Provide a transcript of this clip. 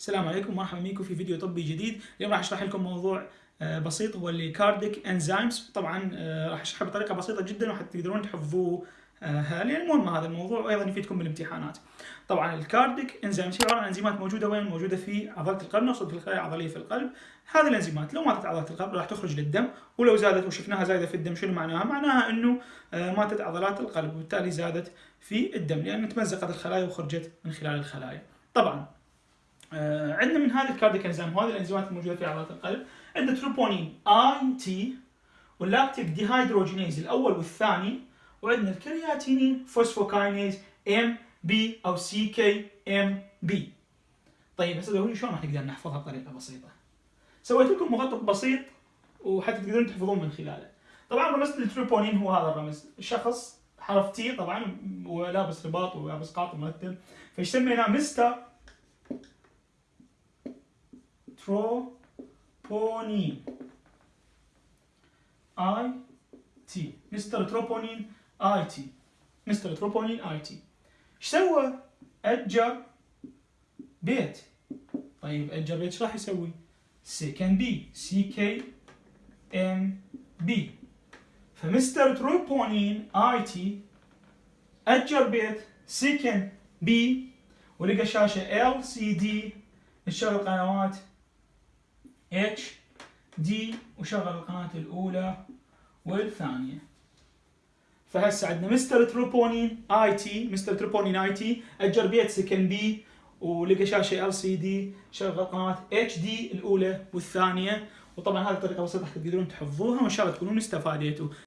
السلام عليكم ومرحبا بكم في فيديو طبي جديد اليوم راح أشرح لكم موضوع آه، بسيط هو اللي cardiac enzymes طبعا آه، راح اشرحه بطريقة بسيطة جدا وحتى تقدرون تحفظوه آه، لأن مهم هذا الموضوع وأيضا يفيدكم بالامتحانات. طبعا ال cardiac enzymes هي عبارة عن انزيمات موجودة وين؟ موجودة في عضله القلب نقصد في الخلايا العضلية في القلب. هذه الانزيمات لو ماتت عضلات القلب راح تخرج للدم ولو زادت وشفناها زايدة في الدم شنو معناها؟ معناها إنه ماتت عضلات القلب وبالتالي زادت في الدم لأن تمزقت الخلايا وخرجت من خلال الخلايا. طبعا عندنا من هذه ال cardiac enzyme وهذه الإنزيمات الموجودة في عضلات القلب. عندنا troponin I T وال lactic dehydrogenase الأول والثاني. وعندنا ال creatinine phosphokinase MB أو CK-MB طيب هسه تقولون شلون راح نقدر نحفظها بطريقة بسيطة. سويت لكم مخطط بسيط وحتى تقدرون تحفظون من خلاله. طبعا رمز التروبونين هو هذا الرمز. شخص حرف T طبعا ولابس رباط ولابس قاط مرتب فايش سميناه؟ mister troponin I mister troponin I T mister troponin I T إيش سوى؟ اجر بيت. طيب اجر بيت إيش راح يسوي؟ سكن بي CK-MB ف mister troponin I T اجر بيت. سكن بي ولقى شاشة LCD قنوات HD وشغل القناة الأولى والثانية. فهسه عندنا mister troponin I T mister troponin I T أجر بيت سكن بي ولقى شاشة LCD شغل قناة HD الأولى والثانية. وطبعا هذه طريقه بسيطة تقدرون تحفظوها وإن شاء الله تكونون استفاديتوا